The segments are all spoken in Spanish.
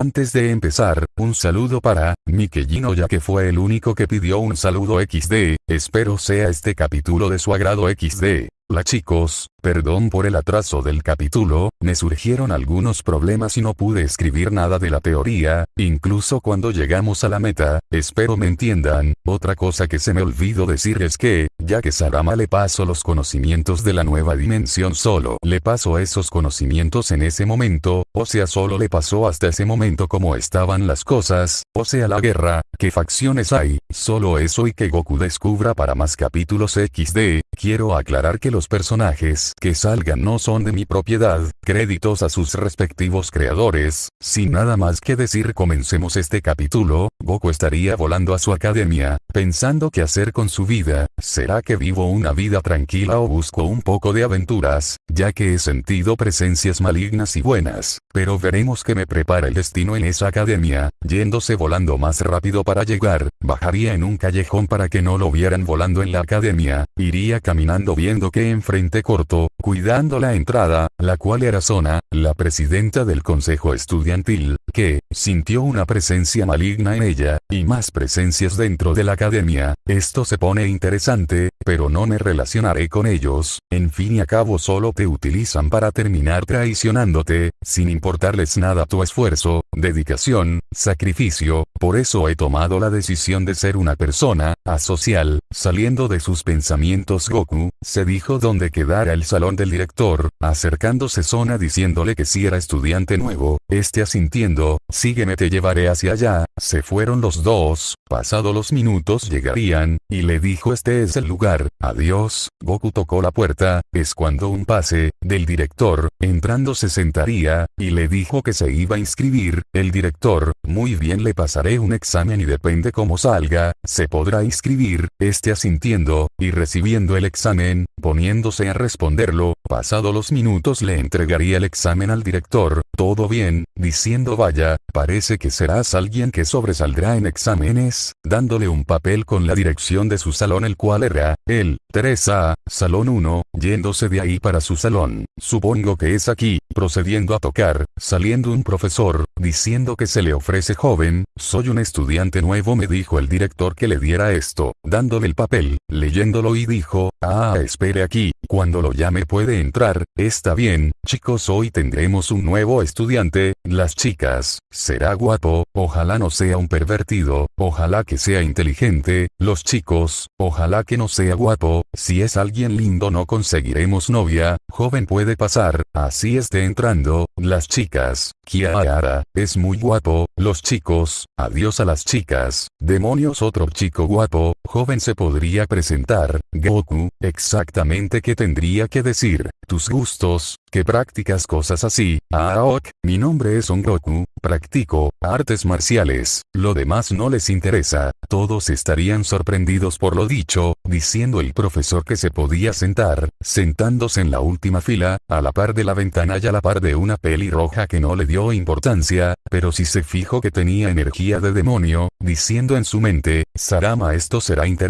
Antes de empezar, un saludo para, Mikellino ya que fue el único que pidió un saludo XD, espero sea este capítulo de su agrado XD. La chicos, perdón por el atraso del capítulo, me surgieron algunos problemas y no pude escribir nada de la teoría, incluso cuando llegamos a la meta, espero me entiendan, otra cosa que se me olvidó decir es que, ya que Sarama le paso los conocimientos de la nueva dimensión solo le paso esos conocimientos en ese momento, o sea solo le pasó hasta ese momento como estaban las cosas, o sea la guerra, qué facciones hay, solo eso y que Goku para más capítulos XD, quiero aclarar que los personajes que salgan no son de mi propiedad, créditos a sus respectivos creadores, sin nada más que decir comencemos este capítulo, Goku estaría volando a su academia, pensando qué hacer con su vida, ¿será que vivo una vida tranquila o busco un poco de aventuras, ya que he sentido presencias malignas y buenas, pero veremos que me prepara el destino en esa academia, yéndose volando más rápido para llegar, bajaría en un callejón para que no lo volando en la academia, iría caminando viendo que enfrente corto, cuidando la entrada, la cual era Zona, la presidenta del consejo estudiantil, que, sintió una presencia maligna en ella, y más presencias dentro de la academia, esto se pone interesante, pero no me relacionaré con ellos, en fin y a cabo solo te utilizan para terminar traicionándote, sin importarles nada tu esfuerzo, dedicación, sacrificio, por eso he tomado la decisión de ser una persona, asocial, saliendo de sus pensamientos Goku, se dijo dónde quedara el salón del director, acercándose Zona diciéndole que si era estudiante nuevo, este asintiendo, sígueme te llevaré hacia allá, se fueron los dos, pasado los minutos llegarían, y le dijo este es el lugar, adiós, Goku tocó la puerta, es cuando un pase, del director, entrando se sentaría, y le dijo que se iba a inscribir, el director, muy bien le pasaré un examen y depende cómo salga, se podrá inscribir, este asintiendo, y recibiendo el examen, poniéndose a responderlo, pasado los minutos le entregaría el examen al director, todo bien, diciendo vaya, parece que serás alguien que sobresaldrá en exámenes, dándole un papel con la dirección de su salón el cual era, el, Teresa, salón 1, yéndose de ahí para su salón, supongo que es aquí, procediendo a tocar, saliendo un profesor, diciendo que se le ofrece joven, soy un estudiante nuevo me dijo el director que le diera esto, el papel, leyéndolo y dijo, ah espere aquí, cuando lo llame puede entrar, está bien, chicos hoy tendremos un nuevo estudiante, las chicas, será guapo, ojalá no sea un pervertido, ojalá que sea inteligente, los chicos, ojalá que no sea guapo, si es alguien lindo no conseguiremos novia, joven puede pasar, así esté entrando, las chicas, Kiara, es muy guapo, los chicos, adiós a las chicas, demonios otro chico guapo, joven se podría presentar, Goku, exactamente qué tendría que decir, tus gustos, que practicas cosas así, Aok, mi nombre es Son Goku, practico, artes marciales, lo demás no les interesa, todos estarían sorprendidos por lo dicho, diciendo el profesor que se podía sentar, sentándose en la última fila, a la par de la ventana y a la par de una peli roja que no le dio importancia, pero si se fijó que tenía energía de demonio, diciendo en su mente, Sarama esto será interesante,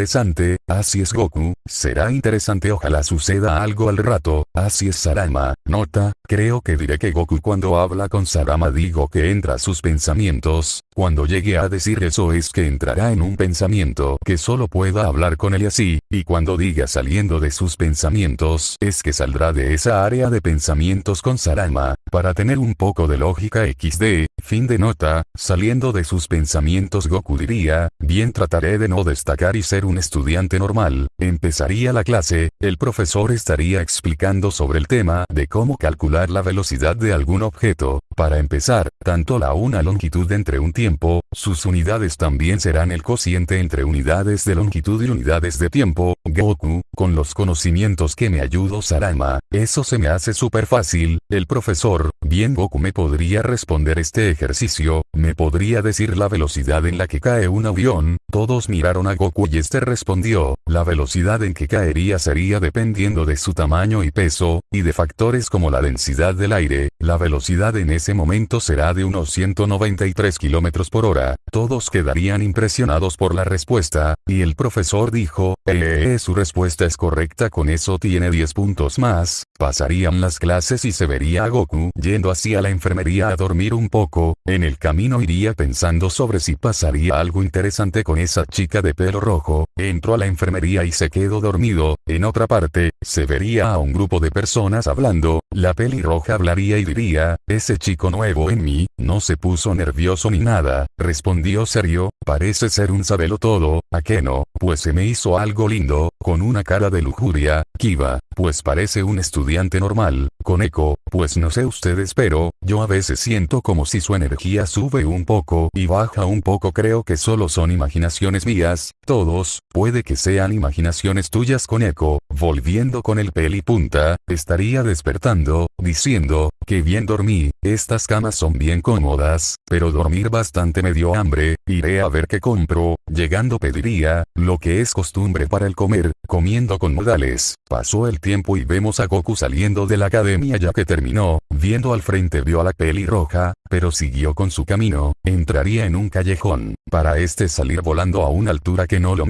así es Goku, será interesante ojalá suceda algo al rato, así es Sarama, nota, creo que diré que Goku cuando habla con Sarama digo que entra a sus pensamientos, cuando llegue a decir eso es que entrará en un pensamiento que solo pueda hablar con él y así, y cuando diga saliendo de sus pensamientos es que saldrá de esa área de pensamientos con Sarama, para tener un poco de lógica XD, fin de nota, saliendo de sus pensamientos Goku diría, bien trataré de no destacar y ser un estudiante normal, empezaría la clase, el profesor estaría explicando sobre el tema de cómo calcular la velocidad de algún objeto, para empezar, tanto la una longitud entre un tiempo, sus unidades también serán el cociente entre unidades de longitud y unidades de tiempo, Goku, con los conocimientos que me ayudó Sarama, eso se me hace súper fácil, el profesor, bien Goku me podría responder este ejercicio, me podría decir la velocidad en la que cae un avión, todos miraron a Goku y este respondió, la velocidad en que caería sería dependiendo de su tamaño y peso, y de factores como la densidad del aire, la velocidad en ese momento será de unos 193 km por hora, todos quedarían impresionados por la respuesta, y el profesor dijo, eh, su respuesta es correcta con eso tiene 10 puntos más, pasarían las clases y se vería a Goku yendo hacia la enfermería a dormir un poco, en el camino iría pensando sobre si pasaría algo interesante con esa chica de pelo rojo, entró a la enfermería y se quedó dormido, en otra parte, se vería a un grupo de personas hablando, la pelirroja hablaría y diría, ese chico nuevo en mí, no se puso nervioso ni nada, respondió serio, parece ser un sabelo todo, ¿a qué no? Pues se me hizo algo lindo, con una cara de lujuria, Kiva, pues parece un estudiante normal, con eco, pues no sé ustedes pero, yo a veces siento como si su energía sube un poco y baja un poco. Creo que solo son imaginaciones mías, todos, puede que sean imaginaciones tuyas con eco, volviendo con el peli punta, estaría despertando, diciendo, que bien dormí, estas camas son bien cómodas, pero dormir bastante me dio hambre, iré a ver qué compro, llegando pediría, lo que es costumbre para el comer, comiendo con modales, pasó el tiempo y vemos a Goku saliendo de la academia ya que terminó, viendo al frente vio a la pelirroja, pero siguió con su camino, entraría en un callejón, para este salir volando a una altura que no lo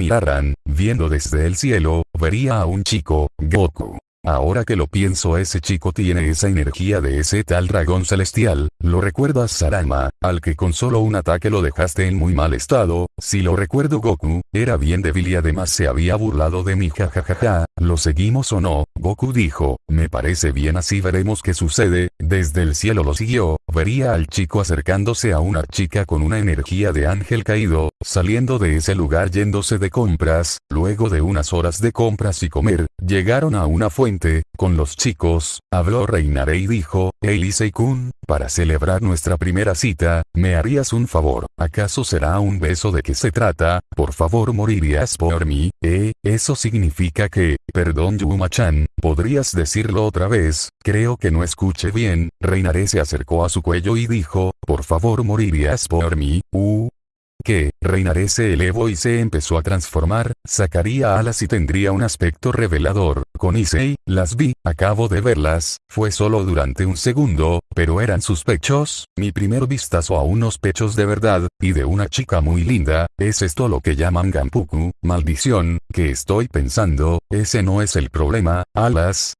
viendo desde el cielo, vería a un chico, Goku. Ahora que lo pienso ese chico tiene esa energía de ese tal dragón celestial, lo recuerdas Sarama, al que con solo un ataque lo dejaste en muy mal estado, si lo recuerdo Goku, era bien débil y además se había burlado de mí jajajaja, ¿lo seguimos o no? Goku dijo, me parece bien así veremos qué sucede, desde el cielo lo siguió, vería al chico acercándose a una chica con una energía de ángel caído, saliendo de ese lugar yéndose de compras, luego de unas horas de compras y comer, llegaron a una fuente con los chicos, habló Reinare y dijo, Elisei-kun, para celebrar nuestra primera cita, ¿me harías un favor? ¿Acaso será un beso de qué se trata? Por favor morirías por mí, ¿eh? Eso significa que, perdón Yuma-chan, ¿podrías decirlo otra vez? Creo que no escuché bien, Reinare se acercó a su cuello y dijo, por favor morirías por mí, uh, que, Reinaré se elevó y se empezó a transformar, sacaría alas y tendría un aspecto revelador, con Issei, las vi, acabo de verlas, fue solo durante un segundo, pero eran sus pechos, mi primer vistazo a unos pechos de verdad, y de una chica muy linda, es esto lo que llaman Gampuku, maldición, que estoy pensando, ese no es el problema, alas,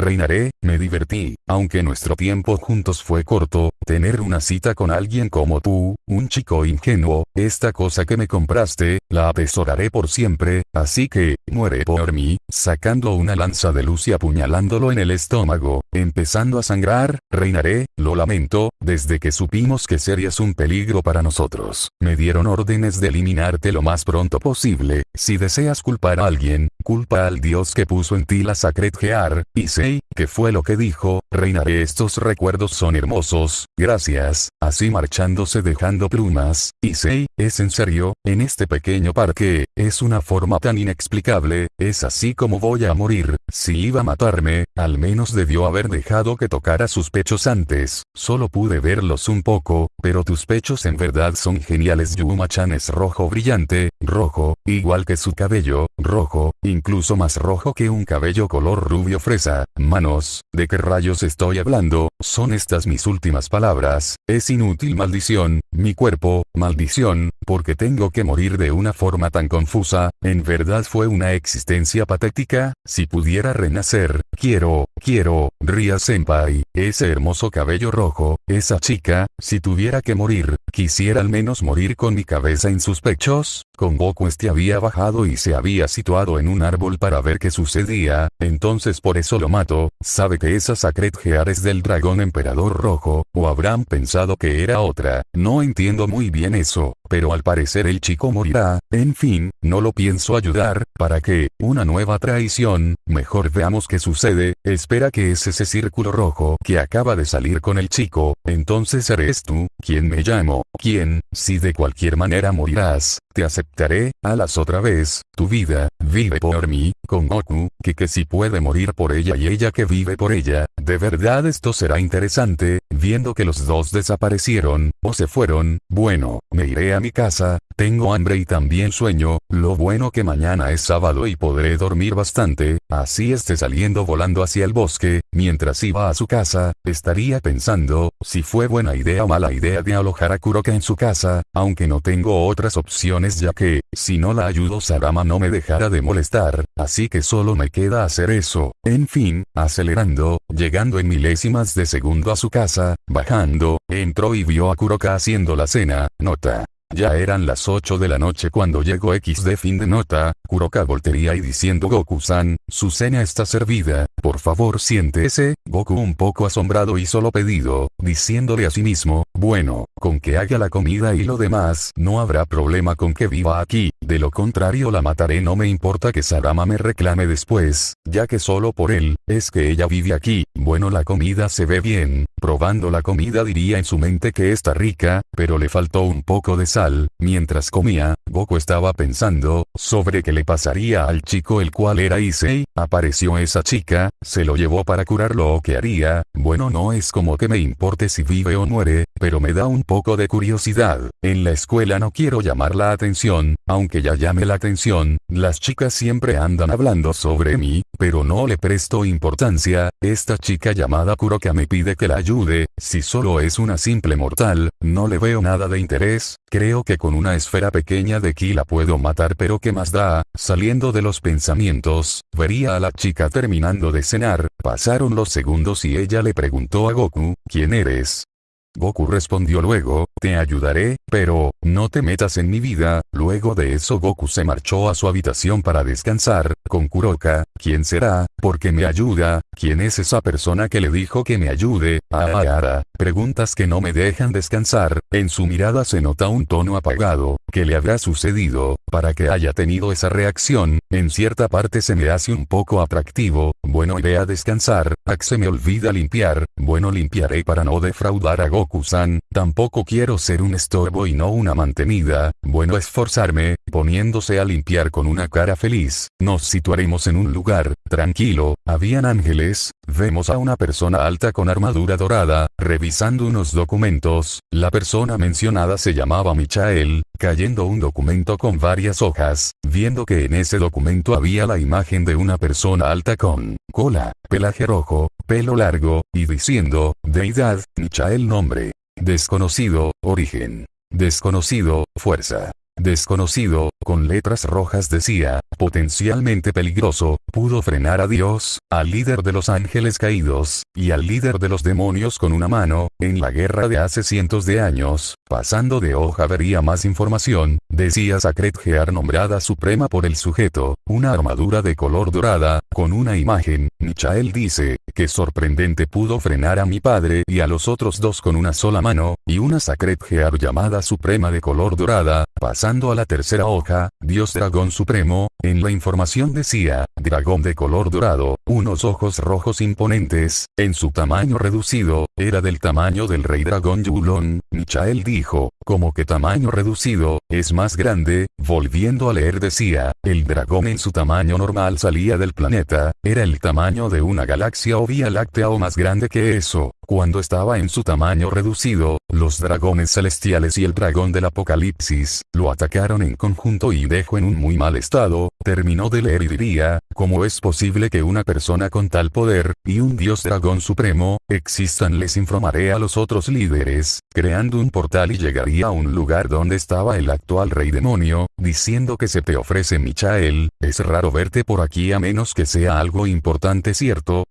Reinaré, me divertí, aunque nuestro tiempo juntos fue corto, tener una cita con alguien como tú, un chico ingenuo, esta cosa que me compraste, la atesoraré por siempre, así que, muere por mí, sacando una lanza de luz y apuñalándolo en el estómago, empezando a sangrar, reinaré, lo lamento, desde que supimos que serías un peligro para nosotros, me dieron órdenes de eliminarte lo más pronto posible, si deseas culpar a alguien, culpa al dios que puso en ti la Sacred Gear, y sé, que fue lo que dijo, reinaré estos recuerdos son hermosos, gracias, así marchándose dejando plumas, y sé, es en serio, en este pequeño parque, es una forma tan inexplicable, es así como voy a morir, si iba a matarme, al menos debió haber dejado que tocara sus pechos antes, solo pude verlos un poco, pero tus pechos en verdad son geniales Yuma-chan es rojo brillante, rojo, igual que su cabello, rojo, incluso más rojo que un cabello color rubio fresa, manos, ¿de qué rayos estoy hablando? Son estas mis últimas palabras, es inútil maldición, mi cuerpo, maldición, porque tengo que morir de una forma tan confusa, en verdad fue una existencia patética, si pudiera renacer, quiero, quiero, Ria Senpai, ese hermoso cabello rojo, esa chica, si tuviera que morir, quisiera al menos morir con mi cabeza en sus pechos, con Goku este había bajado y se había situado en un árbol para ver qué sucedía, entonces por eso lo mato, sabe que esa Sacred Gear es del dragón emperador rojo, o habrán pensado que era otra, no entiendo muy bien eso, pero al parecer el chico morirá, en fin, no lo pienso ayudar, ¿para qué? Una nueva traición, mejor veamos qué sucede, espera que es ese círculo rojo que acaba de salir con el chico, entonces eres tú, quien me llamo, quien, si de cualquier manera morirás, te aceptaré, alas otra vez, tu vida, vive por mí, con Goku, que que si puede morir por ella y ella que vive por ella, de verdad esto será interesante, viendo que los dos desaparecieron, o se fueron, bueno, me iré a mi casa, tengo hambre y también sueño, lo bueno que mañana es sábado y podré dormir bastante, así esté saliendo volando hacia el bosque, mientras iba a su casa, estaría pensando, si fue buena idea o mala idea de alojar a Kuroka en su casa, aunque no tengo otras opciones ya que, si no la ayudo Sarama no me dejará de molestar, así que solo me queda hacer eso. En fin, acelerando, llegando en milésimas de segundo a su casa, bajando, entró y vio a Kuroka haciendo la cena, nota. Ya eran las 8 de la noche cuando llegó X de fin de nota, Kuroka voltería y diciendo Goku-san, su cena está servida, por favor siéntese, Goku un poco asombrado hizo lo pedido, diciéndole a sí mismo, bueno, con que haga la comida y lo demás, no habrá problema con que viva aquí, de lo contrario la mataré. No me importa que Sarama me reclame después, ya que solo por él, es que ella vive aquí, bueno la comida se ve bien, probando la comida diría en su mente que está rica, pero le faltó un poco de sal, mientras comía, Goku estaba pensando, sobre qué le pasaría al chico el cual era Issei, apareció esa chica, se lo llevó para curarlo o qué haría, bueno no es como que me importe si vive o muere, pero me da un poco de curiosidad, en la escuela no quiero llamar la atención, aunque ya llame la atención, las chicas siempre andan hablando sobre mí, pero no le presto importancia, esta chica llamada Kuroka me pide que la ayude, si solo es una simple mortal, no le veo nada de interés, creo que con una esfera pequeña de ki la puedo matar pero qué más da, saliendo de los pensamientos, vería a la chica terminando de cenar, pasaron los segundos y ella le preguntó a Goku, ¿quién eres? Goku respondió luego, te ayudaré, pero, no te metas en mi vida, luego de eso Goku se marchó a su habitación para descansar, con Kuroka, ¿quién será? Porque me ayuda, ¿quién es esa persona que le dijo que me ayude? Ah, preguntas que no me dejan descansar, en su mirada se nota un tono apagado, ¿qué le habrá sucedido, para que haya tenido esa reacción? En cierta parte se me hace un poco atractivo, bueno iré a descansar, Ak se me olvida limpiar, bueno limpiaré para no defraudar a Goku-san, tampoco quiero ser un estorbo y no una mantenida, bueno esforzarme, poniéndose a limpiar con una cara feliz, nos situaremos en un lugar, tranquilo, habían ángeles, vemos a una persona alta con armadura dorada, revisando unos documentos, la persona mencionada se llamaba Michael, cayendo un documento con varias hojas, viendo que en ese documento había la imagen de una persona alta con cola, pelaje rojo, pelo largo, y diciendo, deidad, Michael nombre. Desconocido, origen. Desconocido, fuerza. Desconocido, con letras rojas decía, potencialmente peligroso, pudo frenar a Dios, al líder de los ángeles caídos, y al líder de los demonios con una mano, en la guerra de hace cientos de años, pasando de hoja vería más información, decía Sacred Gear nombrada suprema por el sujeto, una armadura de color dorada, con una imagen, Michael dice, que sorprendente pudo frenar a mi padre y a los otros dos con una sola mano, y una Sacred Gear llamada suprema de color dorada, pasando a la tercera hoja, Dios Dragón Supremo, en la información decía, dragón de color dorado, unos ojos rojos imponentes, en su tamaño reducido, era del tamaño del rey dragón Yulon, Michael dijo, como que tamaño reducido, es más grande, volviendo a leer decía, el dragón en su tamaño normal salía del planeta, era el tamaño de una galaxia o vía láctea o más grande que eso, cuando estaba en su tamaño reducido, los dragones celestiales y el dragón del apocalipsis, lo atacaron en conjunto y dejó en un muy mal estado, terminó de leer y diría, ¿cómo es posible que una persona con tal poder, y un dios dragón supremo, existan? Les informaré a los otros líderes, creando un portal y llegaría a un lugar donde estaba el actual rey demonio, diciendo que se te ofrece Michael, es raro verte por aquí a menos que sea algo importante cierto,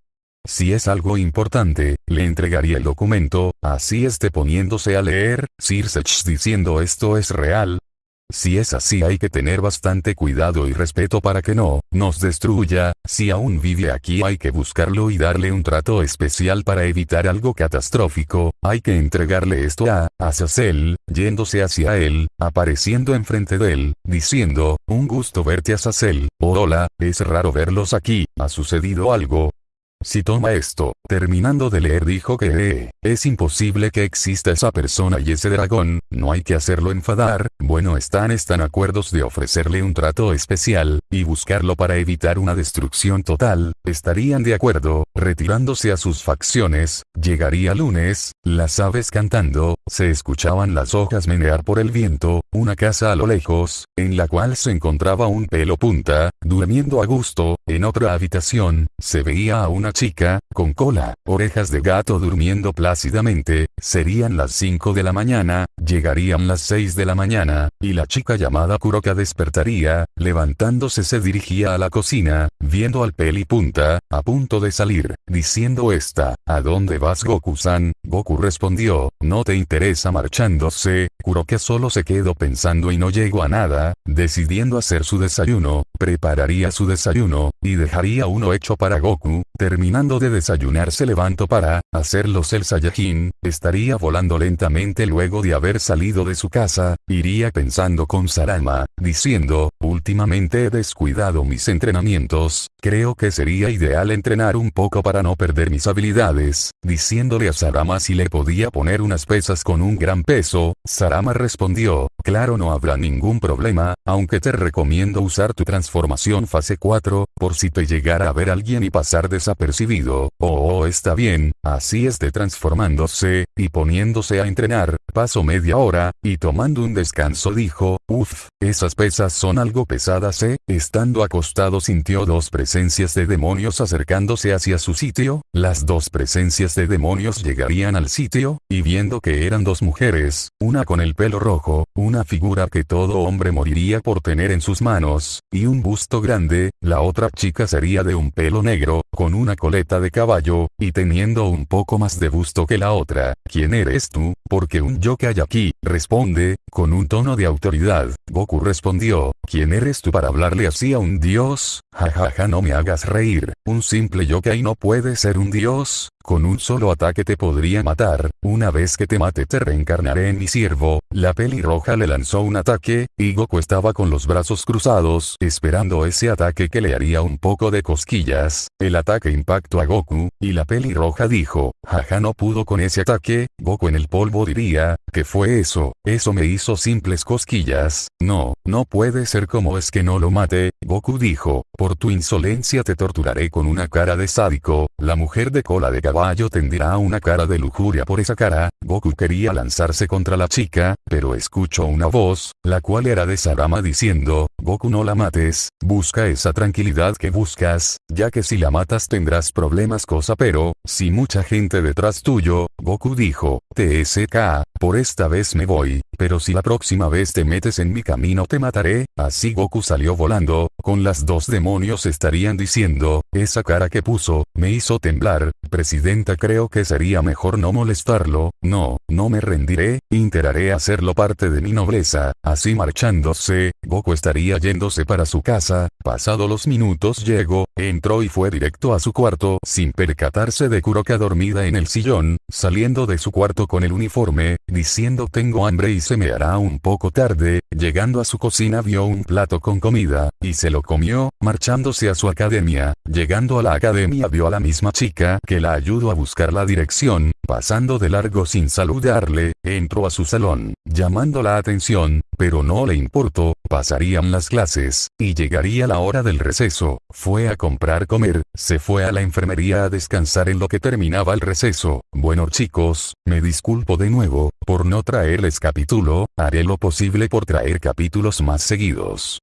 si es algo importante, le entregaría el documento, así esté poniéndose a leer, Sir diciendo esto es real. Si es así hay que tener bastante cuidado y respeto para que no, nos destruya, si aún vive aquí hay que buscarlo y darle un trato especial para evitar algo catastrófico, hay que entregarle esto a, Azazel, yéndose hacia él, apareciendo enfrente de él, diciendo, un gusto verte Azazel, oh hola, es raro verlos aquí, ha sucedido algo, si toma esto. Terminando de leer dijo que eh, es imposible que exista esa persona y ese dragón, no hay que hacerlo enfadar, bueno están están acuerdos de ofrecerle un trato especial, y buscarlo para evitar una destrucción total, estarían de acuerdo, retirándose a sus facciones, llegaría lunes, las aves cantando, se escuchaban las hojas menear por el viento, una casa a lo lejos, en la cual se encontraba un pelo punta, durmiendo a gusto, en otra habitación, se veía a una chica, con cola, orejas de gato durmiendo plácidamente, serían las 5 de la mañana, llegarían las 6 de la mañana, y la chica llamada Kuroka despertaría, levantándose se dirigía a la cocina, viendo al peli punta, a punto de salir, diciendo esta, ¿a dónde vas Goku-san? Goku respondió, no te interesa marchándose, Kuroka solo se quedó pensando y no llegó a nada, decidiendo hacer su desayuno, prepararía su desayuno, y dejaría uno hecho para Goku, de desayunar se levantó para, hacerlos el Saiyajin, estaría volando lentamente luego de haber salido de su casa, iría pensando con Sarama, diciendo, últimamente he descuidado mis entrenamientos, creo que sería ideal entrenar un poco para no perder mis habilidades, diciéndole a Sarama si le podía poner unas pesas con un gran peso, Sarama respondió, claro no habrá ningún problema, aunque te recomiendo usar tu transformación fase 4, por si te llegara a ver alguien y pasar desapercibido, oh, oh está bien, así esté transformándose, y poniéndose a entrenar, pasó media hora, y tomando un descanso dijo, uff, esas pesas son algo pesadas eh, estando acostado sintió dos presencias de demonios acercándose hacia su sitio, las dos presencias de demonios llegarían al sitio, y viendo que eran dos mujeres, una con el pelo rojo, una figura que todo hombre moriría por tener en sus manos, y un busto grande, la otra chica sería de un pelo negro, con una coleta de caballo, y teniendo un poco más de busto que la otra. ¿Quién eres tú? Porque un yo que hay aquí, responde, con un tono de autoridad. Goku respondió, ¿quién eres tú para hablarle así a un dios? Jajaja ja, no me hagas reír, un simple yokai no puede ser un dios, con un solo ataque te podría matar, una vez que te mate te reencarnaré en mi siervo, la pelirroja le lanzó un ataque, y Goku estaba con los brazos cruzados, esperando ese ataque que le haría un poco de cosquillas, el ataque impactó a Goku, y la pelirroja dijo, jaja no pudo con ese ataque, Goku en el polvo diría, ¿qué fue eso? Eso me hizo simples cosquillas, no, no puede ser como es que no lo mate, Goku dijo, por tu insolencia te torturaré con una cara de sádico, la mujer de cola de caballo tendrá una cara de lujuria por esa cara, Goku quería lanzarse contra la chica, pero escuchó una voz, la cual era de Sarama diciendo, Goku no la mates, busca esa tranquilidad que buscas, ya que si la matas tendrás problemas cosa pero, si mucha gente detrás tuyo, Goku dijo, TSK, por esta vez me voy, pero si la próxima vez te metes en mi camino te mataré, así Goku salió volando, con las dos demonios estarían diciendo, esa cara que puso, me hizo temblar, presidenta creo que sería mejor no molestarlo, no, no me rendiré, intentaré hacerlo parte de mi nobleza, así marchándose, Goku estaría yéndose para su casa, pasado los minutos llegó, entró y fue directo a su cuarto, sin percatarse de Kuroka dormida en el sillón, saliendo de su con el uniforme, diciendo tengo hambre y se me hará un poco tarde, llegando a su cocina vio un plato con comida, y se lo comió, marchándose a su academia, llegando a la academia vio a la misma chica que la ayudó a buscar la dirección, pasando de largo sin saludarle, entró a su salón, llamando la atención, pero no le importó, pasarían las clases, y llegaría la hora del receso, fue a comprar comer, se fue a la enfermería a descansar en lo que terminaba el receso, bueno chicos, me disculpo de nuevo, por no traerles capítulo, haré lo posible por traer capítulos más seguidos.